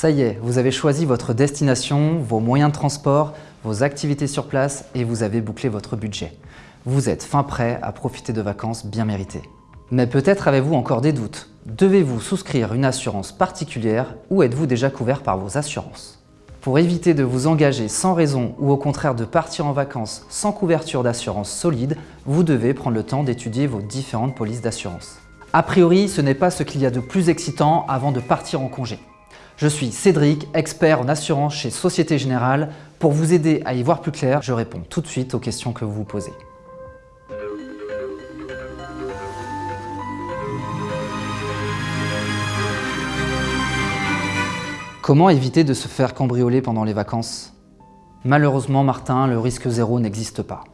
Ça y est, vous avez choisi votre destination, vos moyens de transport, vos activités sur place et vous avez bouclé votre budget. Vous êtes fin prêt à profiter de vacances bien méritées. Mais peut-être avez-vous encore des doutes. Devez-vous souscrire une assurance particulière ou êtes-vous déjà couvert par vos assurances? Pour éviter de vous engager sans raison ou au contraire de partir en vacances sans couverture d'assurance solide, vous devez prendre le temps d'étudier vos différentes polices d'assurance. A priori, ce n'est pas ce qu'il y a de plus excitant avant de partir en congé. Je suis Cédric, expert en assurance chez Société Générale. Pour vous aider à y voir plus clair, je réponds tout de suite aux questions que vous vous posez. Comment éviter de se faire cambrioler pendant les vacances? Malheureusement, Martin, le risque zéro n'existe pas.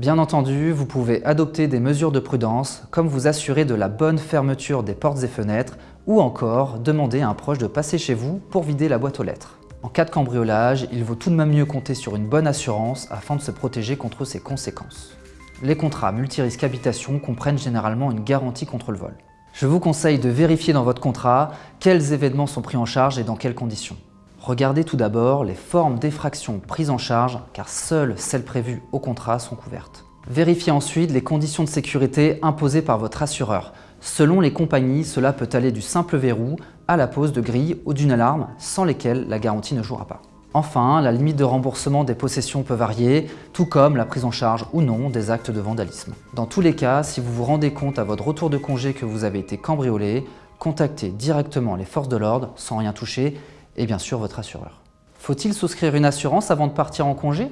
Bien entendu, vous pouvez adopter des mesures de prudence, comme vous assurer de la bonne fermeture des portes et fenêtres, ou encore demander à un proche de passer chez vous pour vider la boîte aux lettres. En cas de cambriolage, il vaut tout de même mieux compter sur une bonne assurance afin de se protéger contre ses conséquences. Les contrats multirisques habitation comprennent généralement une garantie contre le vol. Je vous conseille de vérifier dans votre contrat quels événements sont pris en charge et dans quelles conditions. Regardez tout d'abord les formes d'effraction prises en charge car seules celles prévues au contrat sont couvertes. Vérifiez ensuite les conditions de sécurité imposées par votre assureur. Selon les compagnies, cela peut aller du simple verrou à la pose de grille ou d'une alarme sans lesquelles la garantie ne jouera pas. Enfin, la limite de remboursement des possessions peut varier, tout comme la prise en charge ou non des actes de vandalisme. Dans tous les cas, si vous vous rendez compte à votre retour de congé que vous avez été cambriolé, contactez directement les forces de l'ordre sans rien toucher et bien sûr votre assureur. Faut-il souscrire une assurance avant de partir en congé?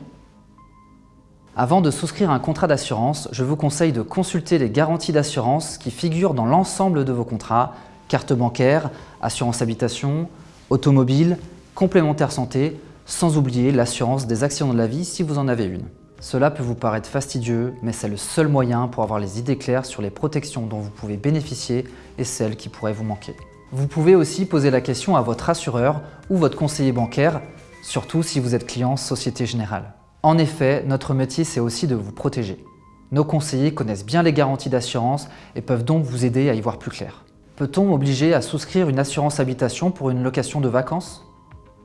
Avant de souscrire un contrat d'assurance, je vous conseille de consulter les garanties d'assurance qui figurent dans l'ensemble de vos contrats, carte bancaire, assurance habitation, automobile, complémentaire santé, sans oublier l'assurance des accidents de la vie si vous en avez une. Cela peut vous paraître fastidieux, mais c'est le seul moyen pour avoir les idées claires sur les protections dont vous pouvez bénéficier et celles qui pourraient vous manquer. Vous pouvez aussi poser la question à votre assureur ou votre conseiller bancaire, surtout si vous êtes client Société Générale. En effet, notre métier c'est aussi de vous protéger. Nos conseillers connaissent bien les garanties d'assurance et peuvent donc vous aider à y voir plus clair. Peut-on m'obliger à souscrire une assurance habitation pour une location de vacances?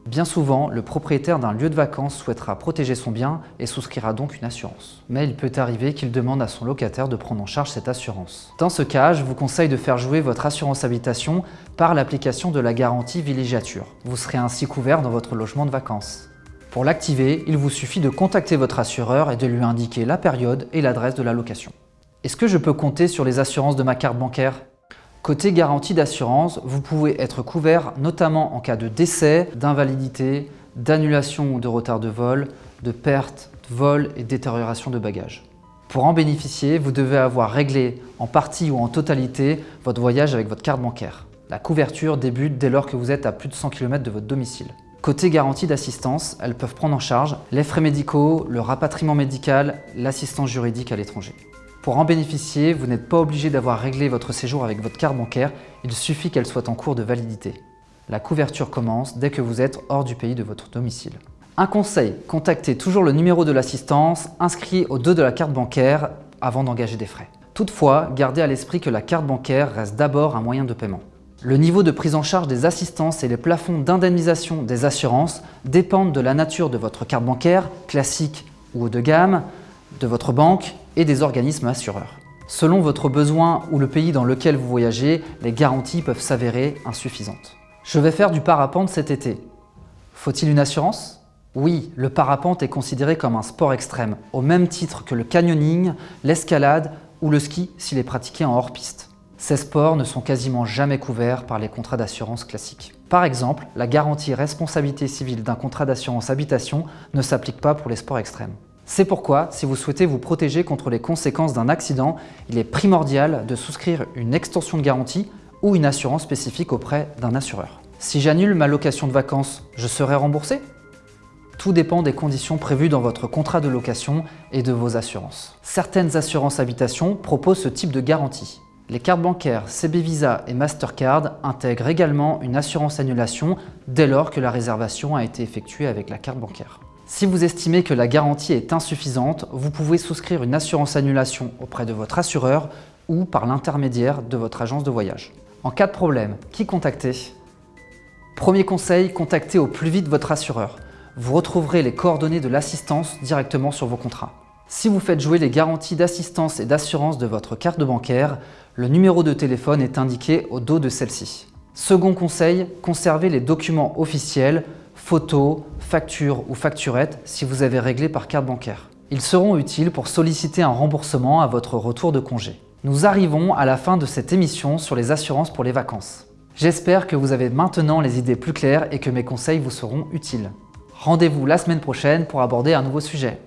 Bien souvent, le propriétaire d'un lieu de vacances souhaitera protéger son bien et souscrira donc une assurance. Mais il peut arriver qu'il demande à son locataire de prendre en charge cette assurance. Dans ce cas, je vous conseille de faire jouer votre assurance habitation par l'application de la garantie villégiature. Vous serez ainsi couvert dans votre logement de vacances. Pour l'activer, il vous suffit de contacter votre assureur et de lui indiquer la période et l'adresse de la location. Est-ce que je peux compter sur les assurances de ma carte bancaire? Côté garantie d'assurance, vous pouvez être couvert notamment en cas de décès, d'invalidité, d'annulation ou de retard de vol, de perte, de vol et détérioration de bagages. Pour en bénéficier, vous devez avoir réglé en partie ou en totalité votre voyage avec votre carte bancaire. La couverture débute dès lors que vous êtes à plus de 100 km de votre domicile. Côté garantie d'assistance, elles peuvent prendre en charge les frais médicaux, le rapatriement médical, l'assistance juridique à l'étranger. Pour en bénéficier, vous n'êtes pas obligé d'avoir réglé votre séjour avec votre carte bancaire, il suffit qu'elle soit en cours de validité. La couverture commence dès que vous êtes hors du pays de votre domicile. Un conseil, contactez toujours le numéro de l'assistance inscrit au dos de la carte bancaire avant d'engager des frais. Toutefois, gardez à l'esprit que la carte bancaire reste d'abord un moyen de paiement. Le niveau de prise en charge des assistances et les plafonds d'indemnisation des assurances dépendent de la nature de votre carte bancaire, classique ou haut de gamme, de votre banque et des organismes assureurs. Selon votre besoin ou le pays dans lequel vous voyagez, les garanties peuvent s'avérer insuffisantes. Je vais faire du parapente cet été. Faut-il une assurance? Oui, le parapente est considéré comme un sport extrême, au même titre que le canyoning, l'escalade ou le ski s'il est pratiqué en hors-piste. Ces sports ne sont quasiment jamais couverts par les contrats d'assurance classiques. Par exemple, la garantie responsabilité civile d'un contrat d'assurance habitation ne s'applique pas pour les sports extrêmes. C'est pourquoi, si vous souhaitez vous protéger contre les conséquences d'un accident, il est primordial de souscrire une extension de garantie ou une assurance spécifique auprès d'un assureur. Si j'annule ma location de vacances, je serai remboursé? Tout dépend des conditions prévues dans votre contrat de location et de vos assurances. Certaines assurances habitation proposent ce type de garantie. Les cartes bancaires CB Visa et Mastercard intègrent également une assurance annulation dès lors que la réservation a été effectuée avec la carte bancaire. Si vous estimez que la garantie est insuffisante, vous pouvez souscrire une assurance annulation auprès de votre assureur ou par l'intermédiaire de votre agence de voyage. En cas de problème, qui contacter? Premier conseil, contactez au plus vite votre assureur. Vous retrouverez les coordonnées de l'assistance directement sur vos contrats. Si vous faites jouer les garanties d'assistance et d'assurance de votre carte bancaire, le numéro de téléphone est indiqué au dos de celle-ci. Second conseil, conservez les documents officiels, photos, factures ou facturettes si vous avez réglé par carte bancaire. Ils seront utiles pour solliciter un remboursement à votre retour de congé. Nous arrivons à la fin de cette émission sur les assurances pour les vacances. J'espère que vous avez maintenant les idées plus claires et que mes conseils vous seront utiles. Rendez-vous la semaine prochaine pour aborder un nouveau sujet.